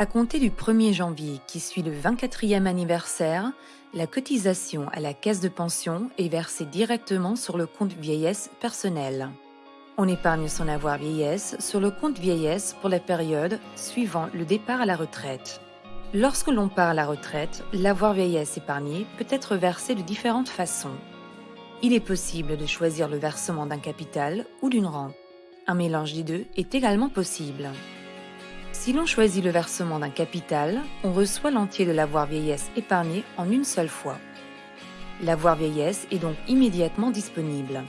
À compter du 1er janvier, qui suit le 24e anniversaire, la cotisation à la caisse de pension est versée directement sur le compte vieillesse personnel. On épargne son avoir vieillesse sur le compte vieillesse pour la période suivant le départ à la retraite. Lorsque l'on part à la retraite, l'avoir vieillesse épargné peut être versé de différentes façons. Il est possible de choisir le versement d'un capital ou d'une rente. Un mélange des deux est également possible. Si l'on choisit le versement d'un capital, on reçoit l'entier de l'avoir vieillesse épargné en une seule fois. L'avoir vieillesse est donc immédiatement disponible.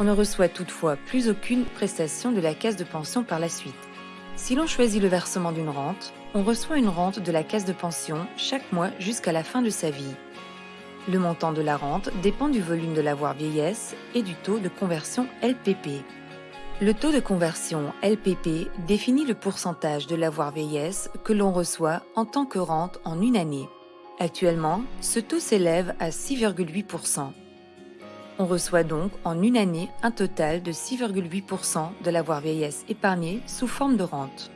On ne reçoit toutefois plus aucune prestation de la caisse de pension par la suite. Si l'on choisit le versement d'une rente, on reçoit une rente de la caisse de pension chaque mois jusqu'à la fin de sa vie. Le montant de la rente dépend du volume de l'avoir vieillesse et du taux de conversion LPP. Le taux de conversion LPP définit le pourcentage de l'avoir vieillesse que l'on reçoit en tant que rente en une année. Actuellement, ce taux s'élève à 6,8%. On reçoit donc en une année un total de 6,8% de l'avoir vieillesse épargné sous forme de rente.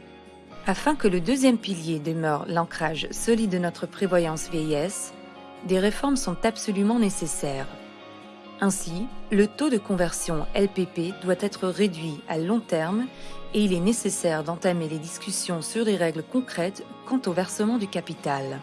Afin que le deuxième pilier demeure l'ancrage solide de notre prévoyance vieillesse, des réformes sont absolument nécessaires. Ainsi, le taux de conversion LPP doit être réduit à long terme et il est nécessaire d'entamer les discussions sur des règles concrètes quant au versement du capital.